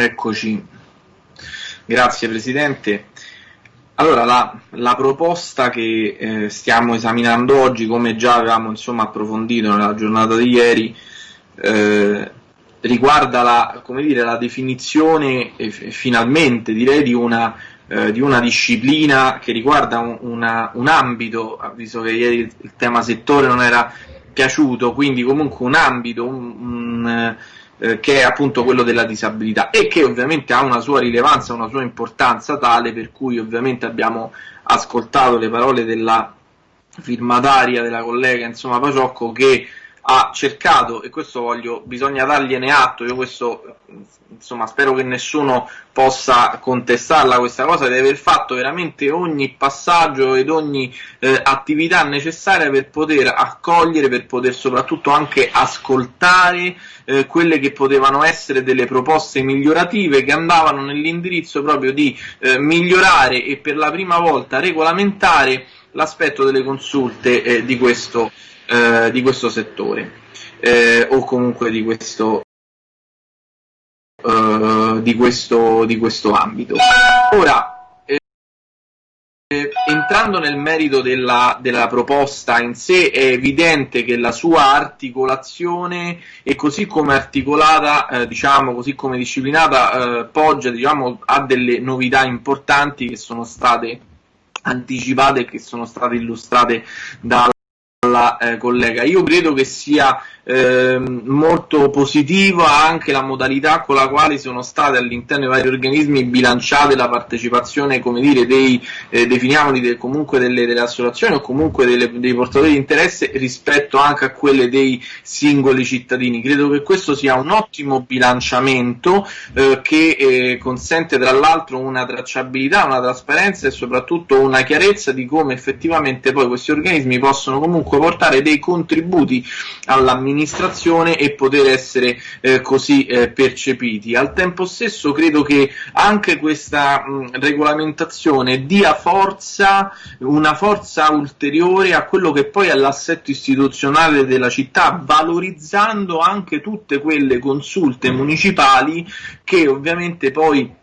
Eccoci. Grazie Presidente. Allora, la, la proposta che eh, stiamo esaminando oggi, come già avevamo insomma, approfondito nella giornata di ieri, eh, riguarda la, dire, la definizione, eh, finalmente direi, di una, eh, di una, disciplina che riguarda un, una, un ambito, visto che ieri il tema settore non era piaciuto, quindi comunque un ambito, un, un eh, che è appunto quello della disabilità e che ovviamente ha una sua rilevanza, una sua importanza tale per cui ovviamente abbiamo ascoltato le parole della firmataria, della collega insomma Paciocco che ha cercato, e questo voglio, bisogna dargliene atto, io questo, insomma, spero che nessuno possa contestarla questa cosa, di aver fatto veramente ogni passaggio ed ogni eh, attività necessaria per poter accogliere, per poter soprattutto anche ascoltare eh, quelle che potevano essere delle proposte migliorative che andavano nell'indirizzo proprio di eh, migliorare e per la prima volta regolamentare l'aspetto delle consulte eh, di questo eh, di questo settore eh, o comunque di questo, eh, di questo, di questo ambito. Ora, eh, entrando nel merito della, della, proposta in sé, è evidente che la sua articolazione e così come articolata, eh, diciamo, così come disciplinata, eh, poggia diciamo, a delle novità importanti che sono state anticipate e che sono state illustrate dalla alla eh, collega. Io credo che sia eh, molto positiva anche la modalità con la quale sono state all'interno dei vari organismi bilanciate la partecipazione, come dire, dei, eh, definiamoli de, comunque delle, delle, associazioni o comunque delle, dei portatori di interesse rispetto anche a quelle dei singoli cittadini. Credo che questo sia un ottimo bilanciamento eh, che eh, consente tra l'altro una tracciabilità, una trasparenza e soprattutto una chiarezza di come effettivamente poi questi organismi possono comunque portare dei contributi all'amministrazione amministrazione e poter essere eh, così eh, percepiti. Al tempo stesso credo che anche questa mh, regolamentazione dia forza, una forza ulteriore a quello che poi è l'assetto istituzionale della città, valorizzando anche tutte quelle consulte municipali che ovviamente poi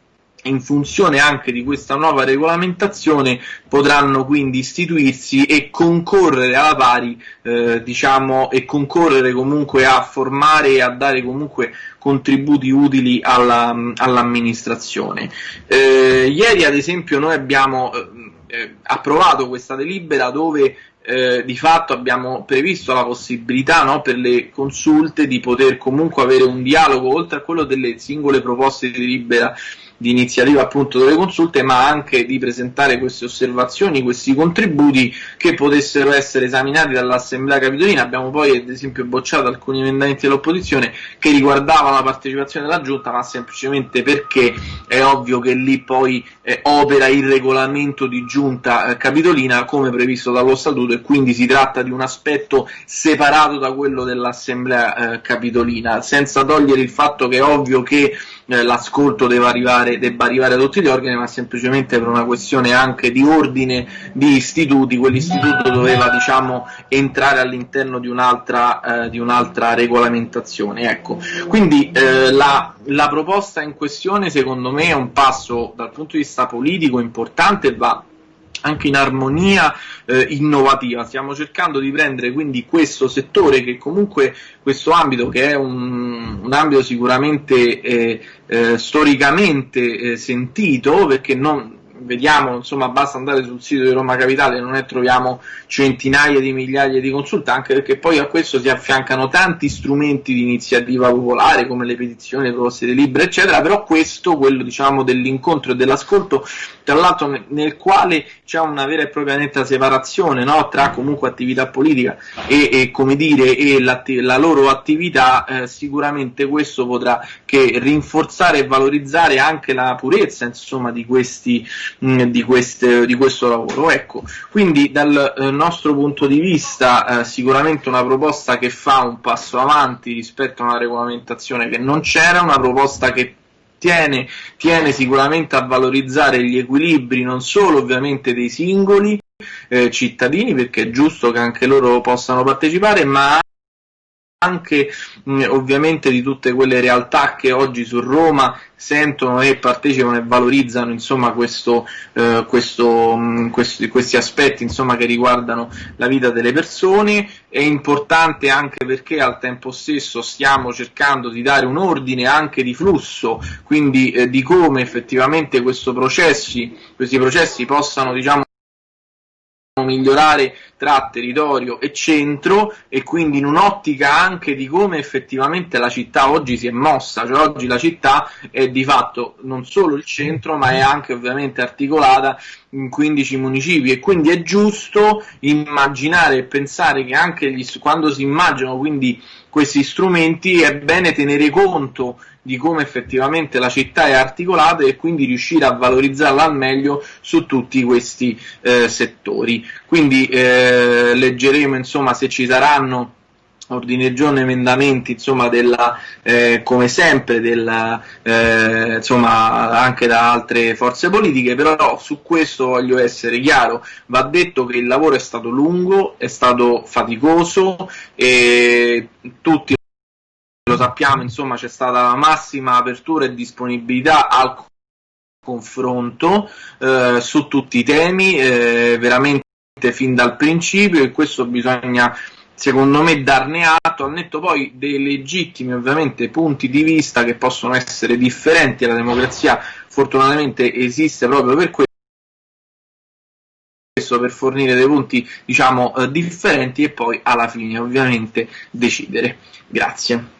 in funzione anche di questa nuova regolamentazione potranno quindi istituirsi e concorrere alla pari, eh, diciamo, e concorrere comunque a formare e a dare comunque contributi utili alla, all'amministrazione. Eh, ieri ad esempio noi abbiamo eh, eh approvato questa delibera dove eh, di fatto abbiamo previsto la possibilità no, per le consulte di poter comunque avere un dialogo oltre a quello delle singole proposte di delibera di iniziativa appunto delle consulte, ma anche di presentare queste osservazioni, questi contributi che potessero essere esaminati dall'Assemblea Capitolina. Abbiamo poi ad esempio bocciato alcuni emendamenti dell'opposizione che riguardavano la partecipazione della Giunta, ma semplicemente perché è ovvio che lì poi eh, opera il regolamento di Giunta eh, Capitolina come previsto dallo Statuto e quindi si tratta di un aspetto separato da quello dell'Assemblea eh, Capitolina, senza togliere il fatto che è ovvio che l'ascolto deve arrivare, debba arrivare a tutti gli organi, ma semplicemente per una questione anche di ordine di istituti, quell'istituto doveva diciamo, entrare all'interno di un'altra, eh, di un'altra regolamentazione. Ecco. Quindi eh, la, la proposta in questione secondo me è un passo dal punto di vista politico importante e va anche in armonia eh, innovativa. Stiamo cercando di prendere quindi questo settore che comunque questo ambito che è un, un ambito sicuramente eh, eh, storicamente eh, sentito perché non, vediamo, insomma, basta andare sul sito di Roma Capitale, non ne troviamo centinaia di migliaia di consulte, anche perché poi a questo si affiancano tanti strumenti di iniziativa popolare, come le petizioni, le proposte di libri, eccetera, però questo, quello diciamo dell'incontro e dell'ascolto, tra l'altro nel quale c'è una vera e propria netta separazione no? tra comunque attività politica e, e come dire, e la loro attività, eh, sicuramente questo potrà che rinforzare e valorizzare anche la purezza insomma, di questi mh, di, queste, di, questo lavoro. Ecco, quindi dal eh, nostro punto di vista eh, sicuramente una proposta che fa un passo avanti rispetto a una regolamentazione che non c'era, una proposta che Tiene, tiene, sicuramente a valorizzare gli equilibri non solo ovviamente dei singoli eh, cittadini perché è giusto che anche loro possano partecipare ma anche mh, ovviamente di tutte quelle realtà che oggi su Roma sentono e partecipano e valorizzano insomma, questo, eh, questo, mh, questi, questi, aspetti insomma, che riguardano la vita delle persone. È importante anche perché al tempo stesso stiamo cercando di dare un ordine anche di flusso, quindi eh, di come effettivamente processi, questi processi possano diciamo, migliorare tra territorio e centro e quindi in un'ottica anche di come effettivamente la città oggi si è mossa, cioè oggi la città è di fatto non solo il centro ma è anche ovviamente articolata in 15 municipi. E quindi è giusto immaginare e pensare che anche gli, quando si immaginano quindi questi strumenti è bene tenere conto di come effettivamente la città è articolata e quindi riuscire a valorizzarla al meglio su tutti questi eh, settori. Quindi eh, leggeremo insomma se ci saranno ordini del giorno, emendamenti, insomma, della, eh, come sempre, della, eh, insomma, anche da altre forze politiche, però su questo voglio essere chiaro, va detto che il lavoro è stato lungo, è stato faticoso e tutti sappiamo, insomma, c'è stata la massima apertura e disponibilità al confronto eh, su tutti i temi, eh, veramente fin dal principio e questo bisogna secondo me darne atto, al netto poi dei legittimi ovviamente punti di vista che possono essere differenti, la democrazia fortunatamente esiste proprio per questo, per fornire dei punti diciamo eh, differenti e poi alla fine ovviamente decidere. Grazie.